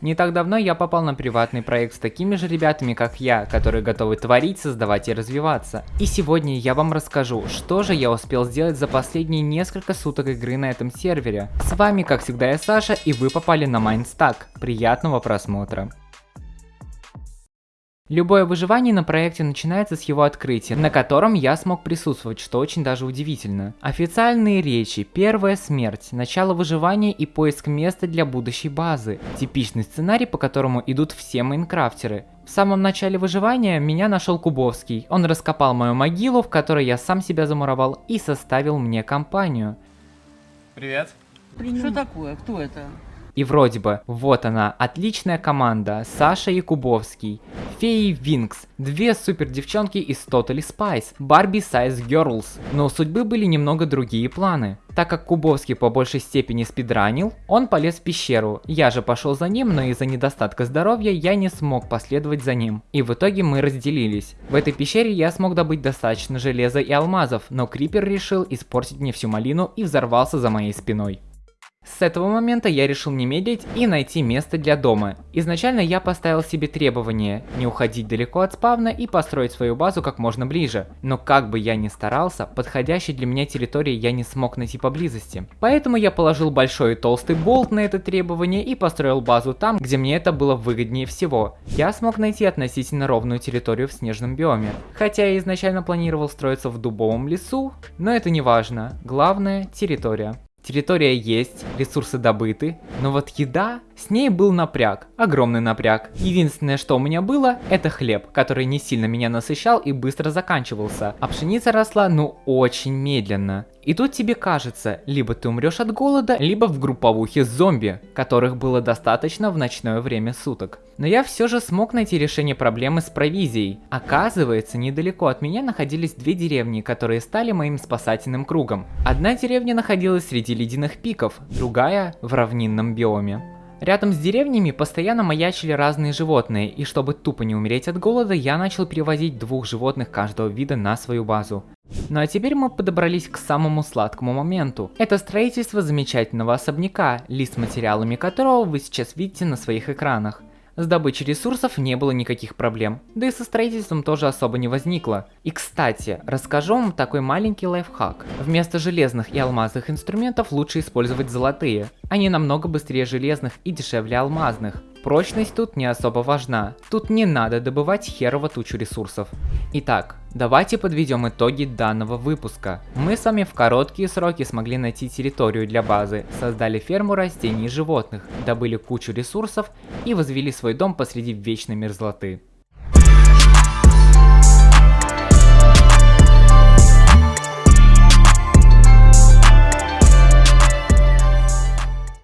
Не так давно я попал на приватный проект с такими же ребятами, как я, которые готовы творить, создавать и развиваться. И сегодня я вам расскажу, что же я успел сделать за последние несколько суток игры на этом сервере. С вами, как всегда, я Саша, и вы попали на Майнстак. Приятного просмотра. Любое выживание на проекте начинается с его открытия, на котором я смог присутствовать, что очень даже удивительно. Официальные речи, первая смерть, начало выживания и поиск места для будущей базы. Типичный сценарий, по которому идут все майнкрафтеры. В самом начале выживания меня нашел Кубовский. Он раскопал мою могилу, в которой я сам себя замуровал и составил мне компанию. Привет. Что такое? Кто это? И вроде бы, вот она, отличная команда, Саша Якубовский, Феи Винкс, две супер девчонки из Totally Spice, Barbie Size Girls. Но у судьбы были немного другие планы. Так как Кубовский по большей степени спидранил, он полез в пещеру. Я же пошел за ним, но из-за недостатка здоровья я не смог последовать за ним. И в итоге мы разделились. В этой пещере я смог добыть достаточно железа и алмазов, но Крипер решил испортить мне всю малину и взорвался за моей спиной. С этого момента я решил не медлить и найти место для дома. Изначально я поставил себе требование не уходить далеко от спавна и построить свою базу как можно ближе. Но как бы я ни старался, подходящей для меня территории я не смог найти поблизости. Поэтому я положил большой и толстый болт на это требование и построил базу там, где мне это было выгоднее всего. Я смог найти относительно ровную территорию в снежном биоме. Хотя я изначально планировал строиться в дубовом лесу, но это не важно. Главное территория. Территория есть, ресурсы добыты, но вот еда, с ней был напряг, огромный напряг. Единственное, что у меня было, это хлеб, который не сильно меня насыщал и быстро заканчивался, а пшеница росла ну очень медленно. И тут тебе кажется, либо ты умрешь от голода, либо в групповухе зомби, которых было достаточно в ночное время суток. Но я все же смог найти решение проблемы с провизией. Оказывается, недалеко от меня находились две деревни, которые стали моим спасательным кругом. Одна деревня находилась среди ледяных пиков, другая в равнинном биоме. Рядом с деревнями постоянно маячили разные животные, и чтобы тупо не умереть от голода, я начал перевозить двух животных каждого вида на свою базу. Ну а теперь мы подобрались к самому сладкому моменту. Это строительство замечательного особняка, лист материалами которого вы сейчас видите на своих экранах. С добычей ресурсов не было никаких проблем, да и со строительством тоже особо не возникло. И кстати, расскажу вам такой маленький лайфхак. Вместо железных и алмазных инструментов лучше использовать золотые. Они намного быстрее железных и дешевле алмазных. Прочность тут не особо важна, тут не надо добывать херово тучу ресурсов. Итак, давайте подведем итоги данного выпуска. Мы с вами в короткие сроки смогли найти территорию для базы, создали ферму растений и животных, добыли кучу ресурсов и возвели свой дом посреди вечной мерзлоты.